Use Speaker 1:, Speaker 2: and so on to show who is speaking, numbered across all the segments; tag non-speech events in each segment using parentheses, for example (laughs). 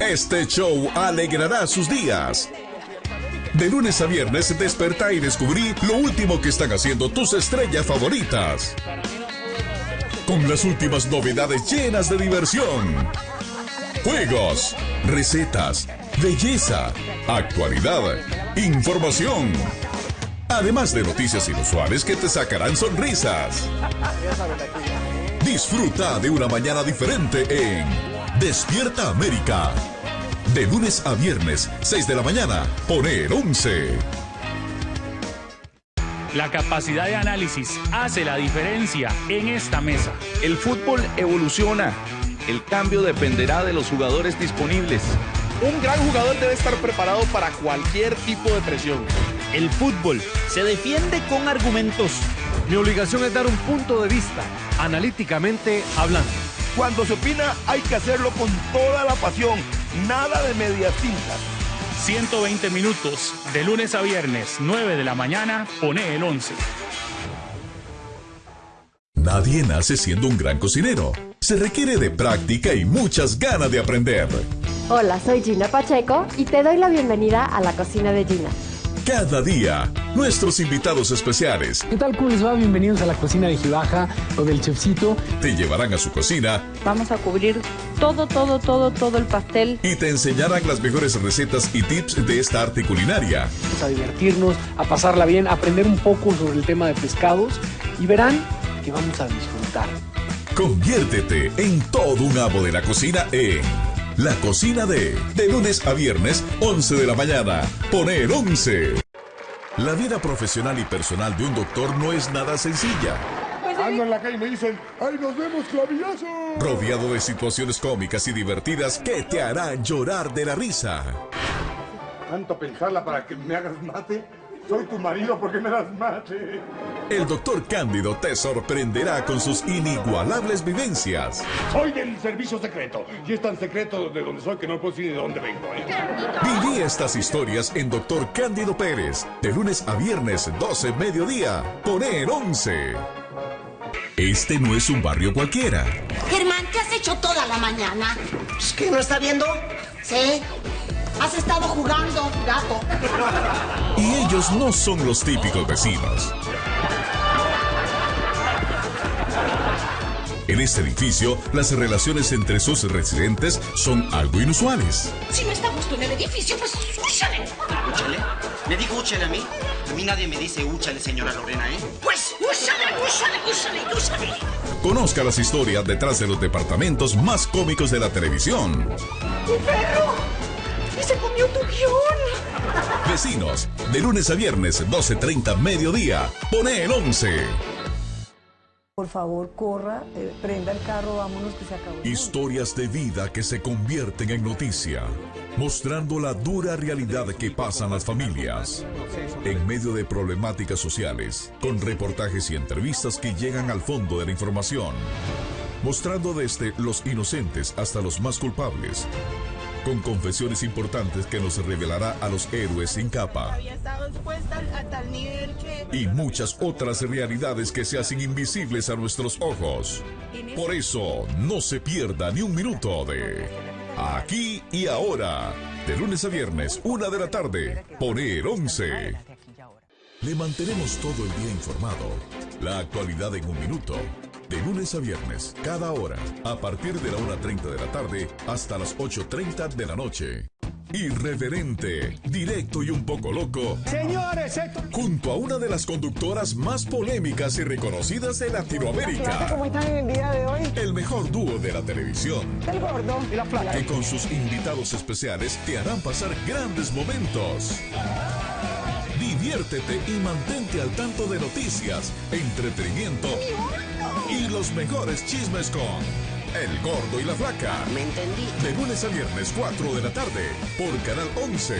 Speaker 1: Este show alegrará sus días. De lunes a viernes despertá y descubrí lo último que están haciendo tus estrellas favoritas. Con las últimas novedades llenas de diversión. Juegos, recetas, belleza, actualidad, información. Además de noticias inusuales que te sacarán sonrisas. Disfruta de una mañana diferente en Despierta América. De lunes a viernes, 6 de la mañana, poner 11.
Speaker 2: La capacidad de análisis hace la diferencia en esta mesa.
Speaker 3: El fútbol evoluciona. El cambio dependerá de los jugadores disponibles.
Speaker 4: Un gran jugador debe estar preparado para cualquier tipo de presión.
Speaker 5: El fútbol se defiende con argumentos.
Speaker 6: Mi obligación es dar un punto de vista, analíticamente hablando.
Speaker 7: Cuando se opina hay que hacerlo con toda la pasión, nada de medias tintas.
Speaker 2: 120 minutos, de lunes a viernes, 9 de la mañana, pone el 11.
Speaker 1: Nadie nace siendo un gran cocinero. Se requiere de práctica y muchas ganas de aprender.
Speaker 8: Hola, soy Gina Pacheco y te doy la bienvenida a la cocina de Gina.
Speaker 1: Cada día, nuestros invitados especiales.
Speaker 9: ¿Qué tal? ¿Cómo les va? Bienvenidos a la cocina de Gibaja o del Chefcito.
Speaker 1: Te llevarán a su cocina.
Speaker 10: Vamos a cubrir todo, todo, todo, todo el pastel.
Speaker 1: Y te enseñarán las mejores recetas y tips de esta arte culinaria.
Speaker 9: Vamos a divertirnos, a pasarla bien, a aprender un poco sobre el tema de pescados y verán que vamos a disfrutar.
Speaker 1: Conviértete en todo un amo de la cocina en la cocina de, de lunes a viernes, 11 de la mañana. Poner 11. La vida profesional y personal de un doctor no es nada sencilla.
Speaker 11: Ando en la calle y me dicen, ¡ay, nos vemos, clavillazo!
Speaker 1: Rodeado de situaciones cómicas y divertidas que te harán llorar de la risa.
Speaker 11: Tanto pensarla para que me hagas mate. Soy tu marido, ¿por qué me das mate?
Speaker 1: El doctor Cándido te sorprenderá con sus inigualables vivencias.
Speaker 11: Soy del servicio secreto. Y es tan secreto de donde soy que no puedo decir de dónde vengo. ¿eh?
Speaker 1: Viví estas historias en Doctor Cándido Pérez. De lunes a viernes, 12 mediodía. Poner 11. Este no es un barrio cualquiera.
Speaker 12: Germán, ¿qué has hecho toda la mañana?
Speaker 13: ¿Es que no está viendo?
Speaker 12: Sí. Has estado jugando, gato.
Speaker 1: Y ellos no son los típicos vecinos. En este edificio, las relaciones entre sus residentes son algo inusuales.
Speaker 12: Si no está a gusto en el edificio, pues úchale.
Speaker 13: ¿Úchale? ¿Me dijo úchale a mí? A mí nadie me dice úchale, señora Lorena, ¿eh?
Speaker 12: Pues úchale, úchale, úchale, úchale.
Speaker 1: Conozca las historias detrás de los departamentos más cómicos de la televisión.
Speaker 12: ¡Mi perro! ¡Y se comió tu guion!
Speaker 1: Vecinos, de lunes a viernes, 12.30 mediodía. Pone el 11.
Speaker 14: Por favor, corra, eh, prenda el carro, vámonos que se acabó.
Speaker 1: Historias de vida que se convierten en noticia, mostrando la dura realidad que pasan las familias. En medio de problemáticas sociales, con reportajes y entrevistas que llegan al fondo de la información. Mostrando desde los inocentes hasta los más culpables. Con confesiones importantes que nos revelará a los héroes sin capa. Y muchas otras realidades que se hacen invisibles a nuestros ojos. Por eso, no se pierda ni un minuto de Aquí y Ahora. De lunes a viernes, una de la tarde. Poner 11. Le mantenemos todo el día informado. La actualidad en un minuto. De lunes a viernes, cada hora, a partir de la 1.30 de la tarde hasta las 8.30 de la noche. Irreverente, directo y un poco loco.
Speaker 15: Señores, esto...
Speaker 1: Junto a una de las conductoras más polémicas y reconocidas de Latinoamérica.
Speaker 14: ¿Cómo están en el día de hoy?
Speaker 1: El mejor dúo de la televisión.
Speaker 14: El gordo
Speaker 15: y la flaca.
Speaker 1: Que con sus invitados especiales te harán pasar grandes momentos. Diviértete y mantente al tanto de noticias, entretenimiento y los mejores chismes con El Gordo y la Flaca.
Speaker 13: ¿Me entendí?
Speaker 1: De lunes a viernes, 4 de la tarde, por Canal 11.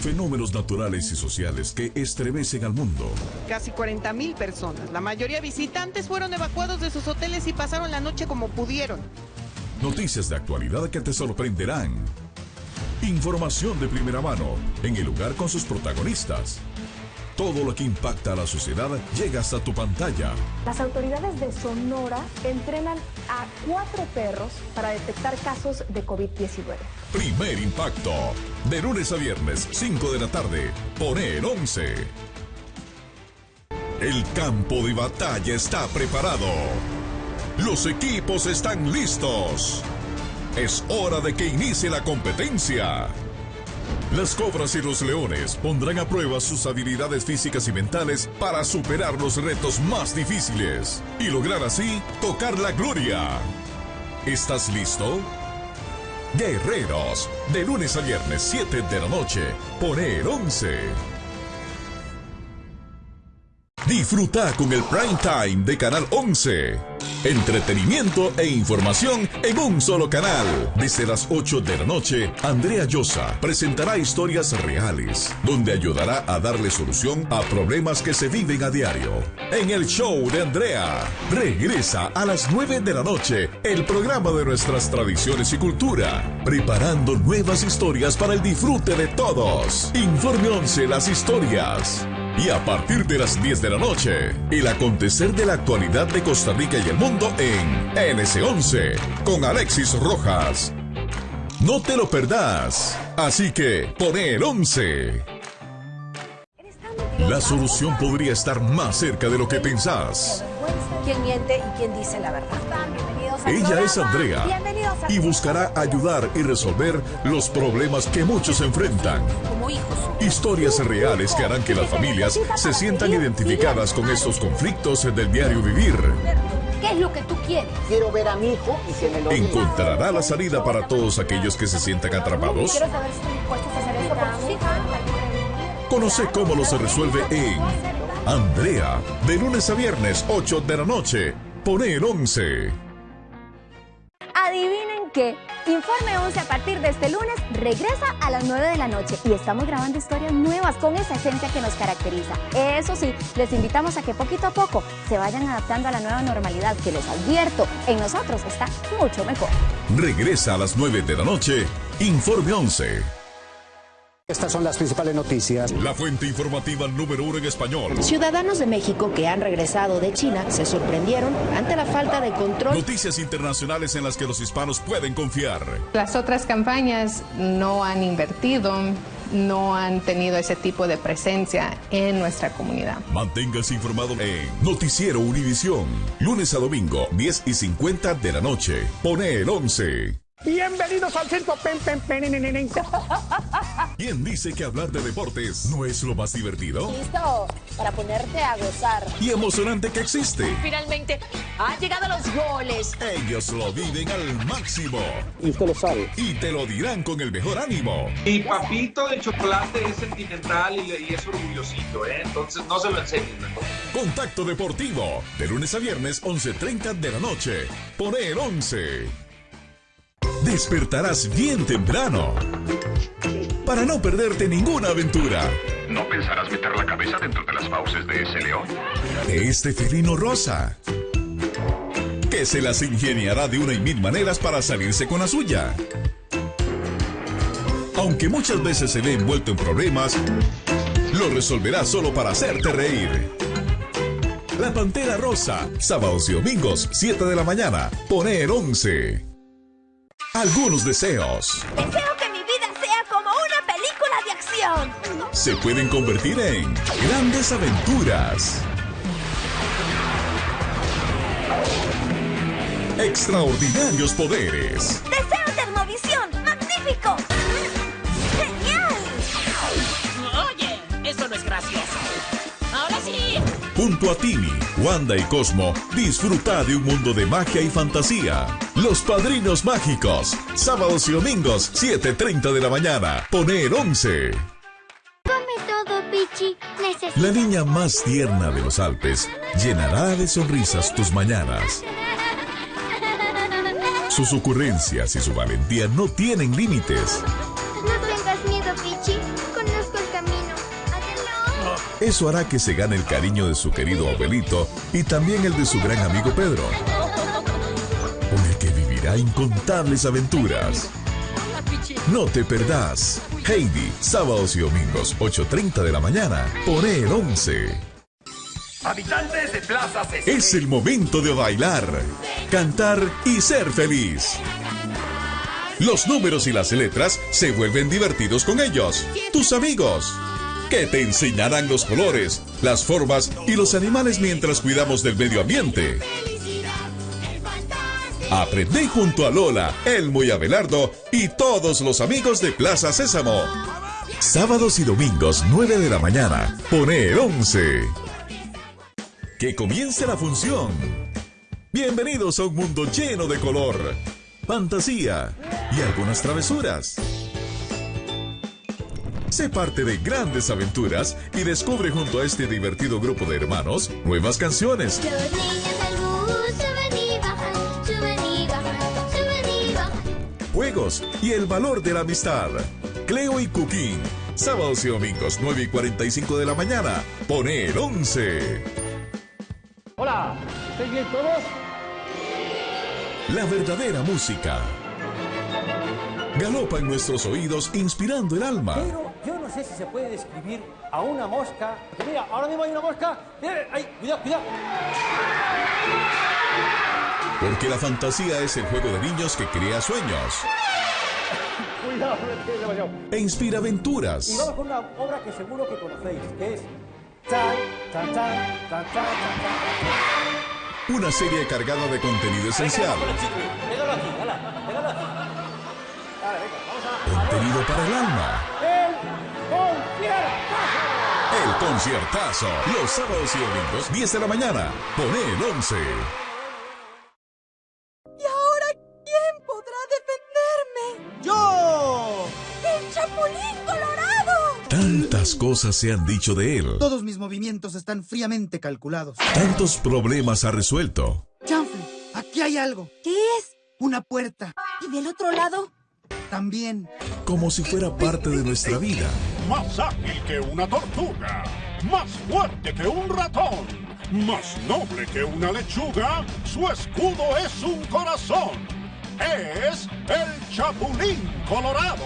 Speaker 1: Fenómenos naturales y sociales que estremecen al mundo.
Speaker 16: Casi 40 mil personas, la mayoría visitantes, fueron evacuados de sus hoteles y pasaron la noche como pudieron.
Speaker 1: Noticias de actualidad que te sorprenderán. Información de primera mano, en el lugar con sus protagonistas. Todo lo que impacta a la sociedad llega hasta tu pantalla.
Speaker 15: Las autoridades de Sonora entrenan a cuatro perros para detectar casos de COVID-19.
Speaker 1: Primer impacto. De lunes a viernes, 5 de la tarde. Poner 11. El campo de batalla está preparado. Los equipos están listos. Es hora de que inicie la competencia. Las cobras y los leones pondrán a prueba sus habilidades físicas y mentales para superar los retos más difíciles y lograr así tocar la gloria. ¿Estás listo? Guerreros, de lunes a viernes 7 de la noche, poner 11. Disfruta con el prime time de Canal 11. Entretenimiento e información en un solo canal. Desde las 8 de la noche, Andrea Llosa presentará historias reales, donde ayudará a darle solución a problemas que se viven a diario. En el show de Andrea, regresa a las 9 de la noche el programa de nuestras tradiciones y cultura, preparando nuevas historias para el disfrute de todos. Informe 11 las historias. Y a partir de las 10 de la noche, el acontecer de la actualidad de Costa Rica y el mundo en NS11 con Alexis Rojas. No te lo perdás. Así que pone el 11. La solución podría estar más cerca de lo que pensás.
Speaker 17: ¿Quién miente y quién dice la verdad?
Speaker 1: Ella es Andrea y buscará ayudar y resolver los problemas que muchos enfrentan. Historias reales que harán que las familias se sientan identificadas con estos conflictos del diario vivir.
Speaker 17: ¿Qué es lo que tú quieres?
Speaker 18: Quiero ver a mi hijo y que me lo.
Speaker 1: ¿Encontrará la salida para todos aquellos que se sientan atrapados?
Speaker 17: Quiero saber si están dispuestos a hacer esto por sus hijos.
Speaker 1: Conoce cómo lo se resuelve en Andrea, de lunes a viernes, 8 de la noche. Pone el 11.
Speaker 17: Adivinen qué. Informe 11 a partir de este lunes regresa a las 9 de la noche y estamos grabando historias nuevas con esa esencia que nos caracteriza. Eso sí, les invitamos a que poquito a poco se vayan adaptando a la nueva normalidad que les advierto, en nosotros está mucho mejor.
Speaker 1: Regresa a las 9 de la noche. Informe 11.
Speaker 19: Estas son las principales noticias.
Speaker 1: La fuente informativa número uno en español.
Speaker 17: Ciudadanos de México que han regresado de China se sorprendieron ante la falta de control.
Speaker 1: Noticias internacionales en las que los hispanos pueden confiar.
Speaker 20: Las otras campañas no han invertido, no han tenido ese tipo de presencia en nuestra comunidad.
Speaker 1: Manténgase informado en Noticiero Univisión. Lunes a domingo, 10 y 50 de la noche. Pone el 11.
Speaker 21: Bienvenidos al centro pen, pen, pen.
Speaker 1: ¿Quién dice que hablar de deportes no es lo más divertido?
Speaker 17: Listo para ponerte a gozar.
Speaker 1: Y emocionante que existe.
Speaker 17: Finalmente han llegado los goles.
Speaker 1: Ellos lo viven al máximo.
Speaker 19: Y usted lo sabe.
Speaker 1: Y te lo dirán con el mejor ánimo.
Speaker 22: Mi papito de chocolate es sentimental y, y es orgullosito, ¿eh? Entonces no se lo enseñen.
Speaker 1: Contacto Deportivo. De lunes a viernes, 11.30 de la noche. Pone el 11 despertarás bien temprano para no perderte ninguna aventura.
Speaker 23: ¿No pensarás meter la cabeza dentro de las fauces de ese león?
Speaker 1: De este felino rosa. Que se las ingeniará de una y mil maneras para salirse con la suya. Aunque muchas veces se ve envuelto en problemas, lo resolverá solo para hacerte reír. La Pantera Rosa, sábados y domingos, 7 de la mañana, poner 11 algunos deseos.
Speaker 17: Deseo que mi vida sea como una película de acción.
Speaker 1: Se pueden convertir en grandes aventuras. Extraordinarios poderes.
Speaker 17: Deseo termovisión. Magnífico. Genial.
Speaker 24: Oye, eso no es gracioso. Ahora sí.
Speaker 1: Junto a Timmy, Wanda y Cosmo, disfruta de un mundo de magia y fantasía. Los Padrinos Mágicos, sábados y domingos, 7.30 de la mañana. Poner 11.
Speaker 25: Come todo, Pichi. Necesito...
Speaker 1: La niña más tierna de los Alpes llenará de sonrisas tus mañanas. Sus ocurrencias y su valentía no tienen límites.
Speaker 25: No tengas miedo, Pichi. Conozco el camino. Adiós.
Speaker 1: Eso hará que se gane el cariño de su querido abuelito y también el de su gran amigo Pedro. Incontables aventuras. No te perdás. Heidi, sábados y domingos, 8.30 de la mañana. Pone el 11.
Speaker 26: Habitantes de Plaza Sésamo.
Speaker 1: Es el momento de bailar, cantar y ser feliz. Los números y las letras se vuelven divertidos con ellos, tus amigos, que te enseñarán los colores, las formas y los animales mientras cuidamos del medio ambiente. Aprende junto a Lola, Elmo y Abelardo y todos los amigos de Plaza Sésamo. Sábados y domingos, 9 de la mañana. Pone el 11. Que comience la función. Bienvenidos a un mundo lleno de color, fantasía y algunas travesuras. Sé parte de grandes aventuras y descubre junto a este divertido grupo de hermanos nuevas canciones.
Speaker 25: Y
Speaker 1: el valor de la amistad. Cleo y Cooking. Sábados y domingos, 9 y 45 de la mañana. Pone el 11.
Speaker 21: Hola, ¿estáis bien todos?
Speaker 1: La verdadera música. Galopa en nuestros oídos, inspirando el alma.
Speaker 21: Pero yo no sé si se puede describir a una mosca. Porque mira, ahora mismo hay una mosca. Mira, ay, cuidado, cuidado.
Speaker 1: Porque la fantasía es el juego de niños que crea sueños
Speaker 21: Cuidado,
Speaker 1: e inspira
Speaker 21: Y
Speaker 1: aventuras.
Speaker 21: vamos con una obra que seguro que conocéis, que es chan, chan, chan.
Speaker 1: Una serie cargada de contenido esencial. Contenido para el alma.
Speaker 21: ¡El conciertazo!
Speaker 1: El conciertazo. Los sábados y domingos, 10 de la mañana. Pone el 11. Cosas se han dicho de él.
Speaker 27: Todos mis movimientos están fríamente calculados.
Speaker 1: Tantos problemas ha resuelto.
Speaker 27: Chanfle, aquí hay algo.
Speaker 12: ¿Qué es?
Speaker 27: Una puerta.
Speaker 12: ¿Y del otro lado?
Speaker 27: También.
Speaker 1: Como si fuera parte de nuestra vida.
Speaker 11: Más ágil que una tortuga, más fuerte que un ratón, más noble que una lechuga, su escudo es un corazón. Es el Chapulín Colorado.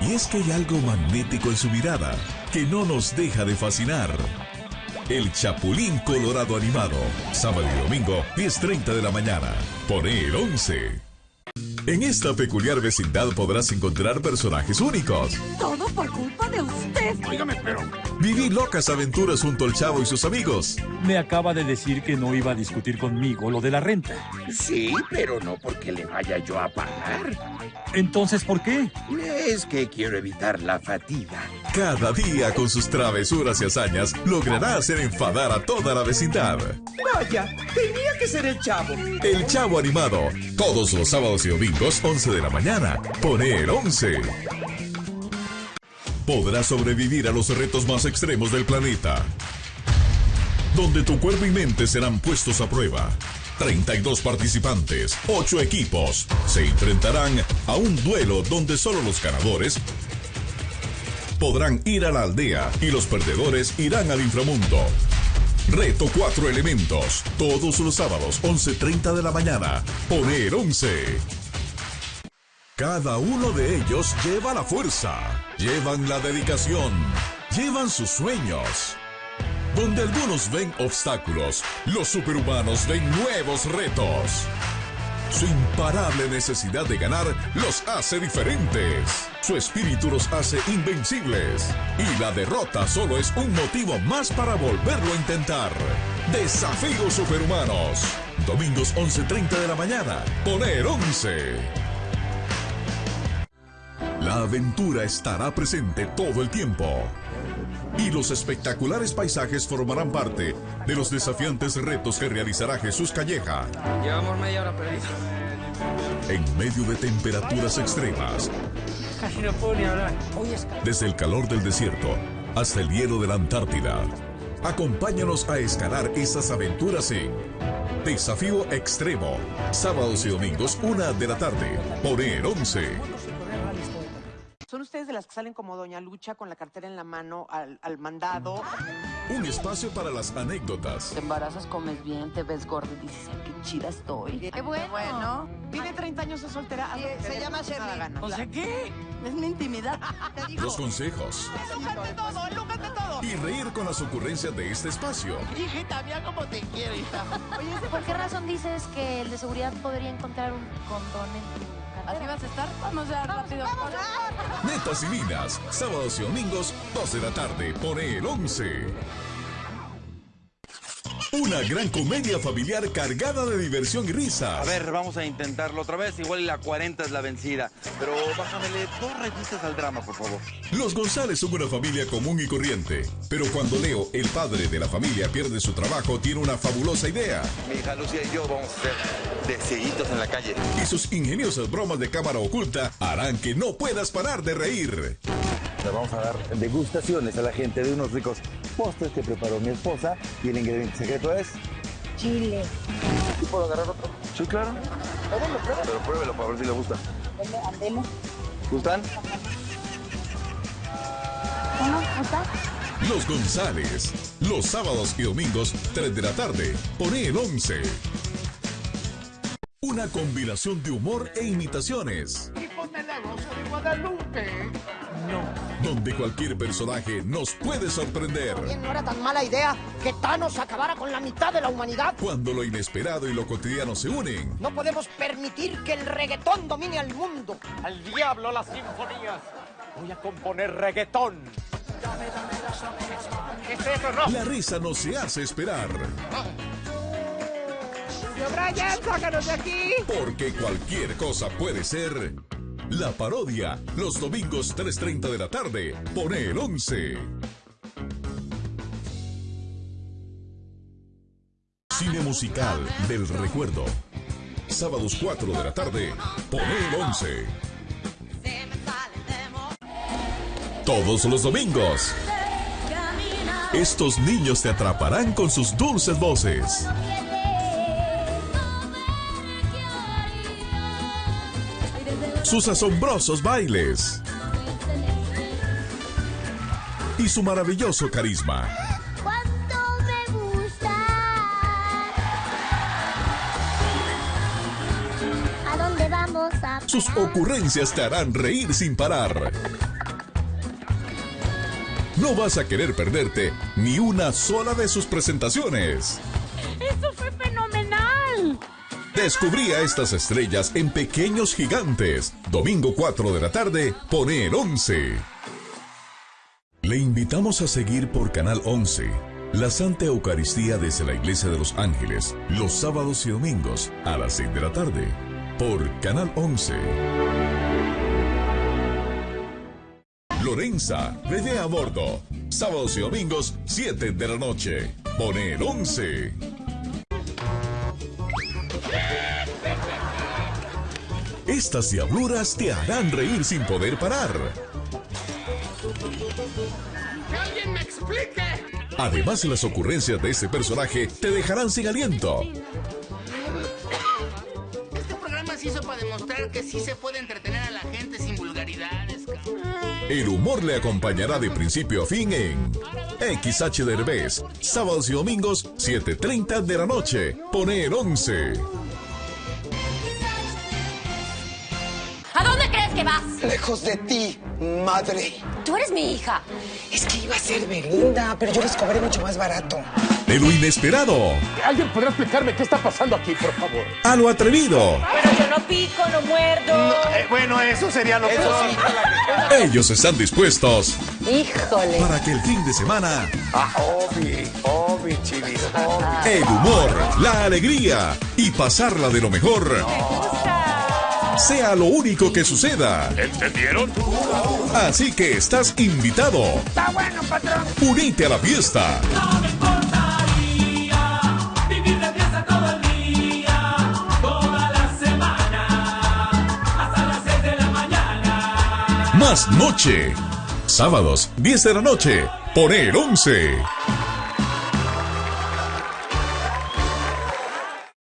Speaker 1: Y es que hay algo magnético en su mirada que no nos deja de fascinar. El Chapulín Colorado animado. Sábado y domingo, 10.30 de la mañana. Pone el 11. En esta peculiar vecindad podrás encontrar personajes únicos.
Speaker 12: Todo por culpa de usted.
Speaker 11: Óigame, pero
Speaker 1: Viví locas aventuras junto al chavo y sus amigos.
Speaker 2: Me acaba de decir que no iba a discutir conmigo lo de la renta.
Speaker 26: Sí, pero no porque le vaya yo a pagar.
Speaker 2: Entonces, ¿por qué?
Speaker 26: Es que quiero evitar la fatiga.
Speaker 1: Cada día con sus travesuras y hazañas logrará hacer enfadar a toda la vecindad.
Speaker 26: Vaya, tenía que ser el chavo.
Speaker 1: El Chavo Animado. Todos los sábados y domingos, 11 de la mañana. Pone el 11. Podrás sobrevivir a los retos más extremos del planeta. Donde tu cuerpo y mente serán puestos a prueba. 32 participantes, 8 equipos, se enfrentarán a un duelo donde solo los ganadores podrán ir a la aldea y los perdedores irán al inframundo. Reto 4 elementos, todos los sábados, 11.30 de la mañana. Poner 11. Cada uno de ellos lleva la fuerza, llevan la dedicación, llevan sus sueños. Donde algunos ven obstáculos, los superhumanos ven nuevos retos. Su imparable necesidad de ganar los hace diferentes. Su espíritu los hace invencibles. Y la derrota solo es un motivo más para volverlo a intentar. Desafíos superhumanos. Domingos 11.30 de la mañana. Poner 11. La aventura estará presente todo el tiempo. Y los espectaculares paisajes formarán parte de los desafiantes retos que realizará Jesús Calleja.
Speaker 28: Llevamos media hora perdido.
Speaker 1: En medio de temperaturas extremas,
Speaker 21: Casi no puedo ni hablar. Hoy es
Speaker 1: desde el calor del desierto hasta el hielo de la Antártida. Acompáñanos a escalar esas aventuras en Desafío Extremo, sábados y domingos, una de la tarde, por el 11.
Speaker 16: ¿Son ustedes de las que salen como Doña Lucha con la cartera en la mano al, al mandado?
Speaker 1: Un espacio para las anécdotas.
Speaker 18: Te embarazas, comes bien, te ves gordo y dices, "Ay, qué chida estoy.
Speaker 16: Qué bueno. Tiene 30 años de soltera. te
Speaker 14: se
Speaker 16: dé
Speaker 14: llama Shirley. O sea, ¿qué? Es mi intimidad. (laughs) Te digo.
Speaker 1: Los consejos.
Speaker 16: Todo, lúcate todo.
Speaker 1: Y reír con las ocurrencias de este espacio.
Speaker 18: Hijita, mira cómo te quiero, hija.
Speaker 17: Oye, ¿por qué razón dices que el de seguridad podría encontrar un condón en tu?
Speaker 14: ¿Así vas a estar? Vamos ya rápido.
Speaker 1: Netas y Minas. Sábados y domingos, 2 de la tarde. Pone el 11. Una gran comedia familiar cargada de diversión y risas.
Speaker 28: A ver, vamos a intentarlo otra vez. Igual la 40 es la vencida. Pero bájamele dos revistas al drama, por favor.
Speaker 1: Los González son una familia común y corriente, pero cuando Leo, el padre de la familia, pierde su trabajo, tiene una fabulosa idea.
Speaker 28: Mi hija Lucía y yo vamos a ser deseguitos en la calle.
Speaker 1: Y sus ingeniosas bromas de cámara oculta harán que no puedas parar de reír.
Speaker 28: Le vamos a dar degustaciones a la gente de unos ricos postres que preparó mi esposa. Y el ingrediente secreto es...
Speaker 14: Chile.
Speaker 28: ¿Sí puedo agarrar otro? Sí, claro.
Speaker 14: Pruébelo, pruébelo.
Speaker 28: Pero pruébelo para ver si le gusta.
Speaker 14: Andemos.
Speaker 28: ¿Gustan?
Speaker 17: ¿Cómo? ¿Está?
Speaker 1: Los González, los sábados y domingos, 3 de la tarde, pone el 11. Una combinación de humor e imitaciones,
Speaker 26: de la Rosa de Guadalupe.
Speaker 1: Donde cualquier personaje nos puede sorprender.
Speaker 18: No era tan mala idea que Thanos acabara con la mitad de la humanidad.
Speaker 1: Cuando lo inesperado y lo cotidiano se unen,
Speaker 18: No podemos permitir que el reggaetón domine al mundo.
Speaker 21: Al diablo las sinfonías. Voy a componer reggaetón. ¿Qué es eso, no?
Speaker 1: la risa no se hace esperar.
Speaker 16: Brian, sácanos de aquí.
Speaker 1: Porque cualquier cosa puede ser. La parodia, los domingos 3.30 de la tarde, pone el 11. Cine musical del recuerdo. Sábados 4 de la tarde, pone el 11. Todos los domingos. Estos niños te atraparán con sus dulces voces. Sus asombrosos bailes y su maravilloso carisma.
Speaker 25: ¿Cuánto me gusta? ¿A dónde vamos a
Speaker 1: Sus ocurrencias te harán reír sin parar. No vas a querer perderte ni una sola de sus presentaciones. Descubrí a estas estrellas en Pequeños Gigantes. Domingo 4 de la tarde, pone el 11. Le invitamos a seguir por Canal 11 la Santa Eucaristía desde la Iglesia de los Ángeles los sábados y domingos a las 6 de la tarde por Canal 11. Lorenza, bebé a bordo. Sábados y domingos, 7 de la noche. Pone el 11. Estas diabluras te harán reír sin poder parar.
Speaker 26: ¡Que alguien me explique!
Speaker 1: Además, las ocurrencias de este personaje te dejarán sin aliento.
Speaker 29: Este programa se hizo para demostrar que sí se puede entretener a la gente sin vulgaridades.
Speaker 1: El humor le acompañará de principio a fin en XH Derbez, sábados y domingos, 7.30 de la noche. Pone el 11.
Speaker 18: Lejos de ti, madre.
Speaker 12: Tú eres mi hija.
Speaker 18: Es que iba a ser Belinda, pero yo les cobré mucho más barato.
Speaker 1: De lo inesperado
Speaker 21: ¿Alguien podrá explicarme qué está pasando aquí, por favor?
Speaker 1: a lo atrevido.
Speaker 12: Pero yo no pico, no muerdo.
Speaker 21: Eh, bueno, eso sería lo
Speaker 28: Eso
Speaker 21: peor.
Speaker 28: sí.
Speaker 1: Ellos están dispuestos
Speaker 12: Híjole.
Speaker 1: para que el fin de semana
Speaker 21: Ah, Obi, Obi, chivis, Obi.
Speaker 1: el humor, la alegría y pasarla de lo mejor sea lo único que suceda.
Speaker 23: ¿Entendieron?
Speaker 1: Así que estás invitado.
Speaker 26: ¡Está bueno, patrón!
Speaker 1: Unite a la fiesta.
Speaker 26: Vivir de fiesta todo el día, toda la semana, hasta las 6 de la mañana.
Speaker 1: Más noche. Sábados, 10 de la noche. Por el 11.